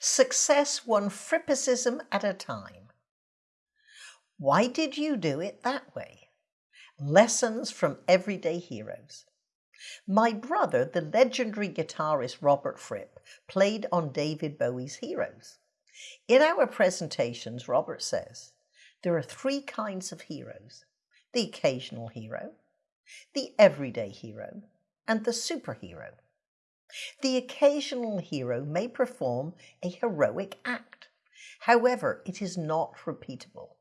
Success one frippicism at a time. Why did you do it that way? Lessons from everyday heroes. My brother, the legendary guitarist Robert Fripp, played on David Bowie's Heroes. In our presentations, Robert says, there are three kinds of heroes. The occasional hero, the everyday hero, and the superhero. The occasional hero may perform a heroic act. However, it is not repeatable.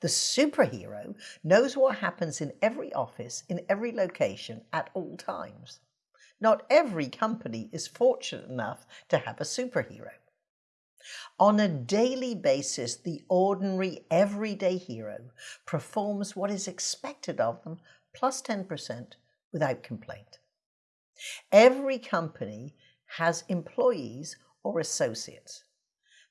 The superhero knows what happens in every office, in every location, at all times. Not every company is fortunate enough to have a superhero. On a daily basis, the ordinary, everyday hero performs what is expected of them plus 10% without complaint. Every company has employees or associates.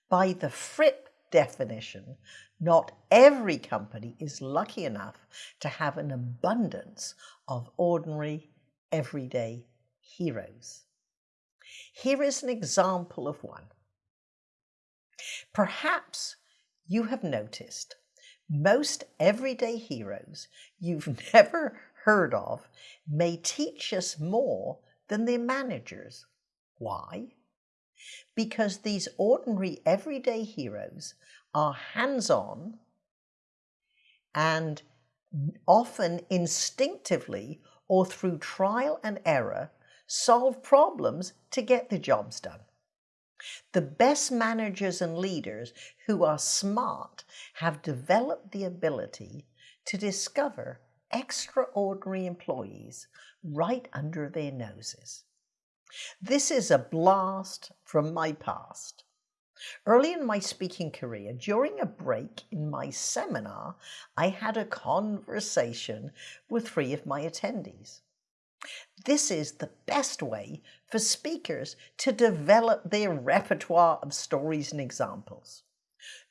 By the Fripp definition, not every company is lucky enough to have an abundance of ordinary, everyday heroes. Here is an example of one. Perhaps you have noticed most everyday heroes you've never heard of may teach us more than their managers. Why? because these ordinary everyday heroes are hands-on and often instinctively or through trial and error solve problems to get the jobs done. The best managers and leaders who are smart have developed the ability to discover extraordinary employees right under their noses. This is a blast from my past. Early in my speaking career, during a break in my seminar, I had a conversation with three of my attendees. This is the best way for speakers to develop their repertoire of stories and examples.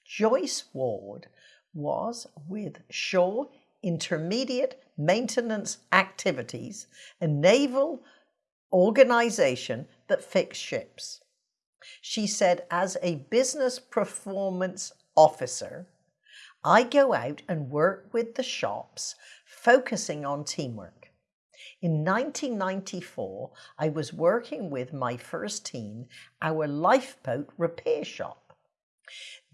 Joyce Ward was with Shore Intermediate Maintenance Activities, a naval organization that fix ships. She said, as a business performance officer, I go out and work with the shops, focusing on teamwork. In 1994, I was working with my first team, our lifeboat repair shop.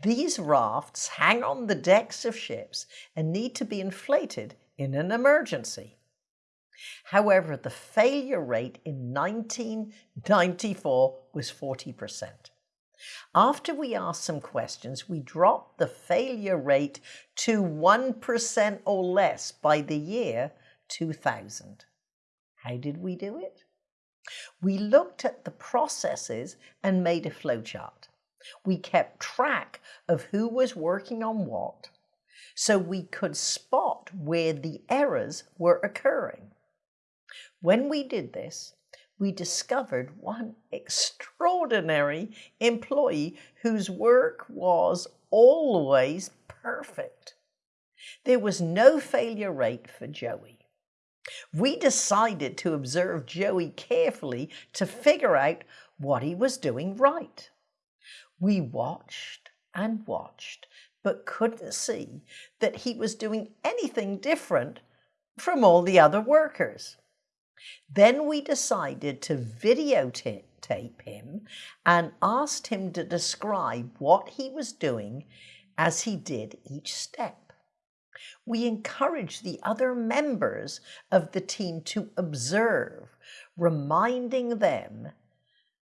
These rafts hang on the decks of ships and need to be inflated in an emergency. However, the failure rate in 1994 was 40%. After we asked some questions, we dropped the failure rate to 1% or less by the year 2000. How did we do it? We looked at the processes and made a flowchart. We kept track of who was working on what, so we could spot where the errors were occurring. When we did this, we discovered one extraordinary employee whose work was always perfect. There was no failure rate for Joey. We decided to observe Joey carefully to figure out what he was doing right. We watched and watched, but couldn't see that he was doing anything different from all the other workers. Then we decided to videotape him and asked him to describe what he was doing as he did each step. We encouraged the other members of the team to observe, reminding them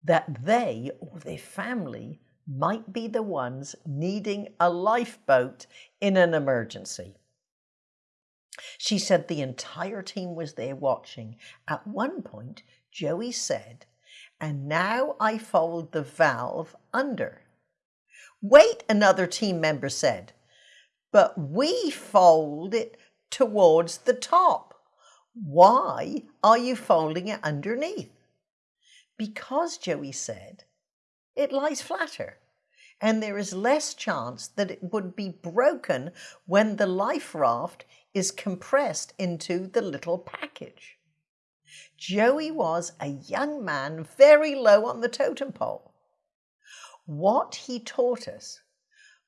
that they or their family might be the ones needing a lifeboat in an emergency. She said the entire team was there watching. At one point, Joey said, and now I fold the valve under. Wait, another team member said, but we fold it towards the top. Why are you folding it underneath? Because, Joey said, it lies flatter and there is less chance that it would be broken when the life raft is compressed into the little package. Joey was a young man very low on the totem pole. What he taught us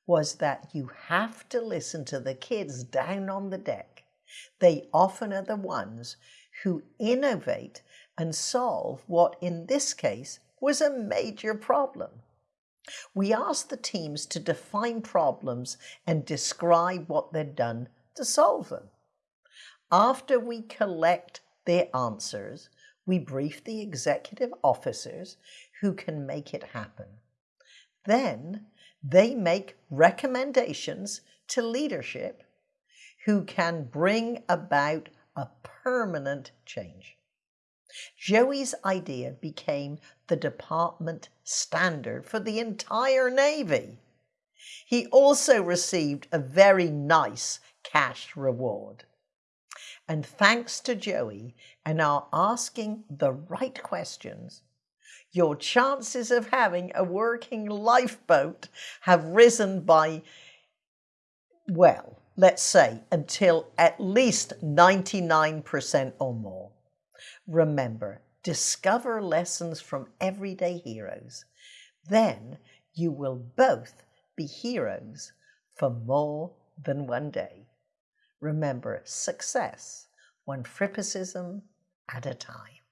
was that you have to listen to the kids down on the deck. They often are the ones who innovate and solve what, in this case, was a major problem. We asked the teams to define problems and describe what they'd done to solve them. After we collect their answers, we brief the executive officers who can make it happen. Then they make recommendations to leadership who can bring about a permanent change. Joey's idea became the department standard for the entire Navy. He also received a very nice cash reward. And thanks to Joey and our asking the right questions, your chances of having a working lifeboat have risen by, well, let's say until at least 99% or more. Remember, discover lessons from everyday heroes. Then you will both be heroes for more than one day. Remember, success, one frippicism at a time.